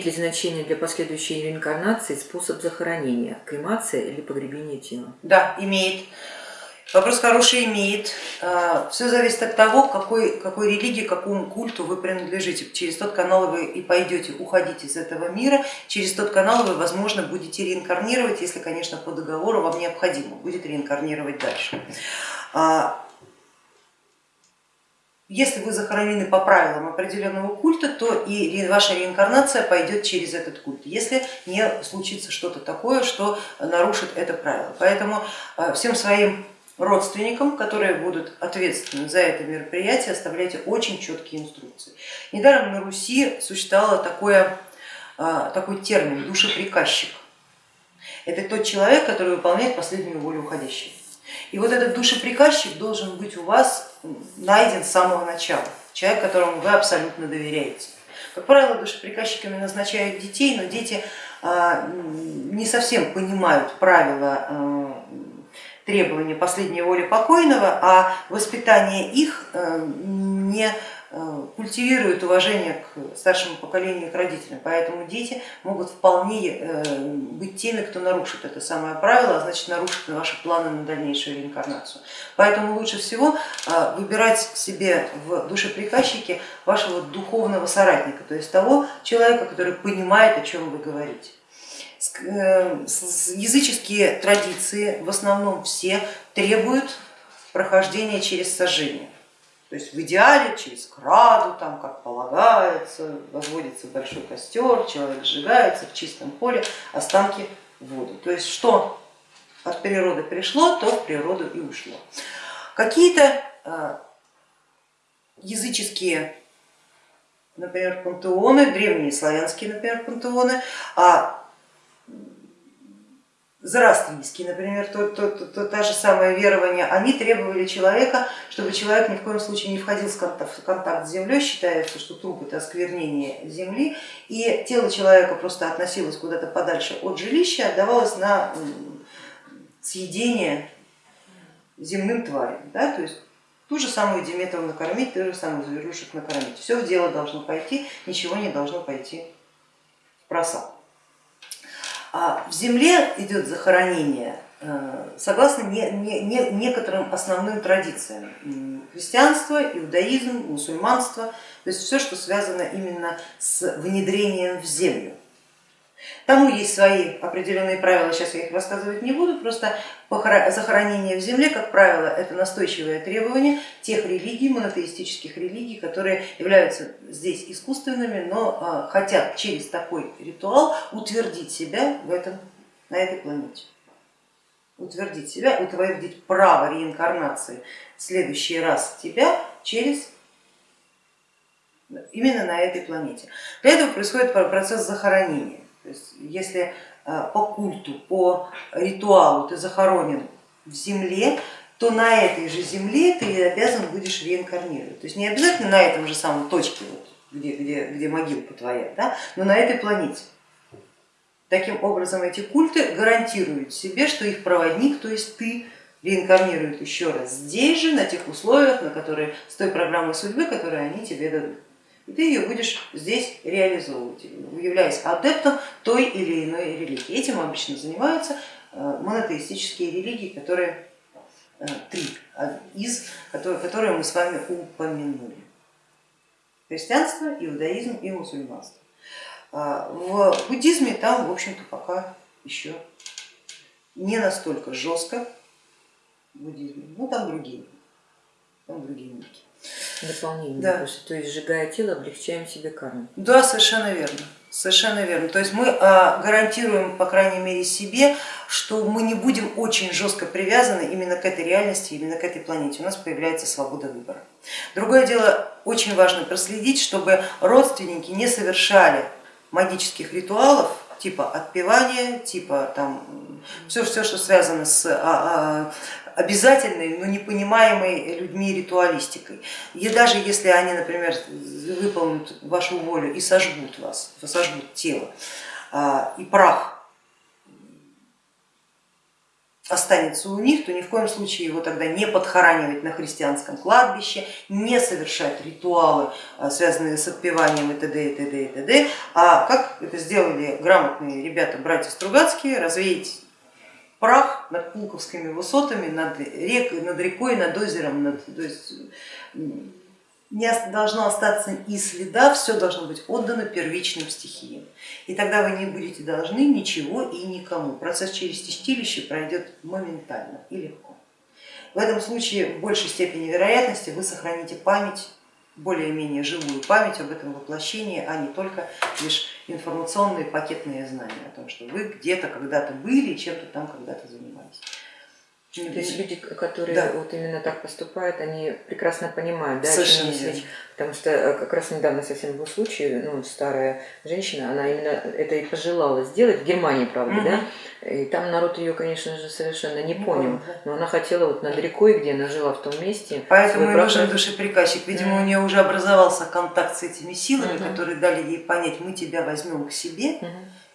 Имеет ли значение для последующей реинкарнации способ захоронения, кремация или погребение тела? Да, имеет. Вопрос хороший имеет. А, Все зависит от того, какой, какой религии, какому культу вы принадлежите. Через тот канал вы и пойдете уходить из этого мира, через тот канал вы, возможно, будете реинкарнировать, если, конечно, по договору вам необходимо будет реинкарнировать дальше. Если вы захоронены по правилам определенного культа, то и ваша реинкарнация пойдет через этот культ, если не случится что-то такое, что нарушит это правило. Поэтому а, всем своим родственникам, которые будут ответственны за это мероприятие, оставляйте очень четкие инструкции. Недаром на Руси существовало такое, а, такой термин душеприказчик. Это тот человек, который выполняет последнюю волю уходящего. И вот этот душеприказчик должен быть у вас найден с самого начала, человек, которому вы абсолютно доверяете. Как правило, душеприказчиками назначают детей, но дети а, не совсем понимают правила а, требования последней воли покойного, а воспитание их э, не культивирует уважение к старшему поколению и к родителям, поэтому дети могут вполне э, быть теми, кто нарушит это самое правило, а значит нарушит ваши планы на дальнейшую реинкарнацию. Поэтому лучше всего выбирать себе в душеприказчике вашего духовного соратника, то есть того человека, который понимает, о чем вы говорите. Э, языческие традиции в основном все требуют прохождения через сожжение. То есть в идеале через краду, там как полагается, возводится большой костер, человек сжигается в чистом поле, останки в воду. То есть что от природы пришло, то в природу и ушло. Какие-то э, языческие, например, пантеоны, древние славянские, например, пантеоны, а Зороастрийские, например, то, то, то, то, та же самое верование, они требовали человека, чтобы человек ни в коем случае не входил в контакт, с землей, считается, что труп это осквернение земли, и тело человека просто относилось куда-то подальше от жилища, отдавалось на съедение земным тварям. Да? То есть ту же самую Диметру накормить, ту же самую зверушек накормить. Все в дело должно пойти, ничего не должно пойти в просак. А в земле идет захоронение э, согласно не, не, не, некоторым основным традициям. Христианство, иудаизм, мусульманство, то есть все, что связано именно с внедрением в землю. Тому есть свои определенные правила, сейчас я их рассказывать не буду, просто захоронение в земле, как правило, это настойчивое требование тех религий, монотеистических религий, которые являются здесь искусственными, но а, хотят через такой ритуал утвердить себя в этом, на этой планете. Утвердить себя, утвердить право реинкарнации в следующий раз тебя через именно на этой планете. Для этого происходит процесс захоронения. То есть если э, по культу, по ритуалу ты захоронен в земле, то на этой же земле ты обязан будешь реинкарнировать. То есть не обязательно на этом же самом точке, вот, где, где, где могилка твоя, да, но на этой планете. Таким образом эти культы гарантируют себе, что их проводник, то есть ты, реинкарнирует еще раз здесь же, на тех условиях, на которые, с той программой судьбы, которую они тебе дадут и ты ее будешь здесь реализовывать, являясь адептом той или иной религии. Этим обычно занимаются э, монотеистические религии, которые э, три из, которые мы с вами упомянули. Христианство, иудаизм и мусульманство. А, в буддизме там, в общем-то, пока еще не настолько жестко буддизм, ну там другие, там другие ники. Дополнение. Да. То есть сжигая тело, облегчаем себе карму. Да, совершенно верно. Совершенно верно. То есть мы а, гарантируем, по крайней мере, себе, что мы не будем очень жестко привязаны именно к этой реальности, именно к этой планете. У нас появляется свобода выбора. Другое дело, очень важно проследить, чтобы родственники не совершали магических ритуалов, типа отпевания, типа там все, все что связано с а, а, обязательной, но не понимаемой людьми ритуалистикой. И даже если они, например, выполнят вашу волю и сожгут вас, сожгут тело, а, и прах останется у них, то ни в коем случае его тогда не подхоранивать на христианском кладбище, не совершать ритуалы, а, связанные с отпеванием и т.д. и т.д. и т.д. А как это сделали грамотные ребята, братья Стругацкие, развеять прах над Пулковскими высотами, над, рек, над рекой, над озером, над, то есть не должно остаться и следа, все должно быть отдано первичным стихиям. И тогда вы не будете должны ничего и никому. Процесс через чистилище пройдет моментально и легко. В этом случае в большей степени вероятности вы сохраните память, более-менее живую память об этом воплощении, а не только лишь информационные пакетные знания о том, что вы где-то когда-то были и чем-то там когда-то занимались. То есть люди, которые да. вот именно так поступают, они прекрасно понимают, да, Совершенно верно. потому что э, как раз недавно совсем был случай, ну, старая женщина, она именно это и пожелала сделать, в Германии, правда, угу. да, и там народ ее, конечно же, совершенно не, понял, понял но она хотела вот над рекой, где она жила в том месте. Поэтому и нужен душеприказчик, видимо, угу. у нее уже образовался контакт с этими силами, угу. которые дали ей понять, мы тебя возьмем к себе,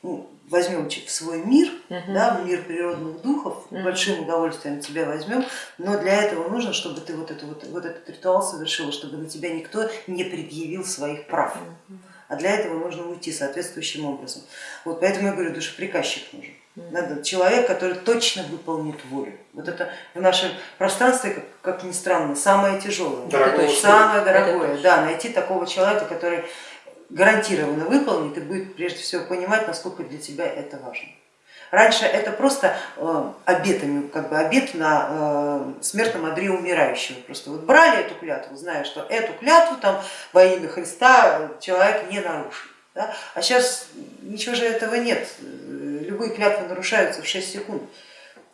угу возьмем в свой мир, -huh. да, в мир природных духов, -huh. большим удовольствием тебя возьмем, но для этого нужно, чтобы ты вот, это, вот, вот этот ритуал совершил, чтобы на тебя никто не предъявил своих прав. -huh. А для этого нужно уйти соответствующим образом. Вот поэтому я говорю, душеприказчик нужен. Надо человек, который точно выполнит волю. Вот это в нашем пространстве, как, как ни странно, самое тяжелое, дорогое, самое дорогое. Да, найти такого человека, который гарантированно выполнит и будет прежде всего понимать, насколько для тебя это важно. Раньше это просто э, обетами, как бы обет на э, смертном одре умирающего. Просто вот брали эту клятву, зная, что эту клятву там во имя Христа человек не нарушит. Да? А сейчас ничего же этого нет, любые клятвы нарушаются в 6 секунд.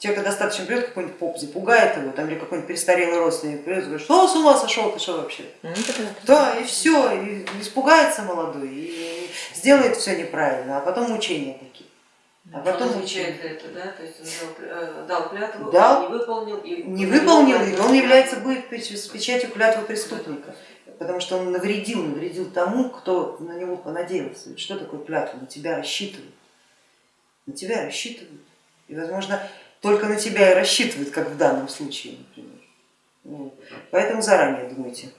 Человека достаточно придет какой-нибудь поп, запугает его, там, или какой-нибудь престарелый родственник придет и говорит, что с ума сошел, ты что вообще? Ну, да, и все, и испугается молодой, и сделает все неправильно, а потом мучения такие. А потом он отвечает за это, да? То есть он дал, э, дал клятву, дал, не выполнил, и не выполнил, и он является будет с печатью клятвы преступника, потому что он навредил, навредил тому, кто на него понадеялся. Ведь что такое клятва? На тебя рассчитывают, на тебя рассчитывают. И, возможно, только на тебя и рассчитывают, как в данном случае, например. Поэтому заранее думайте.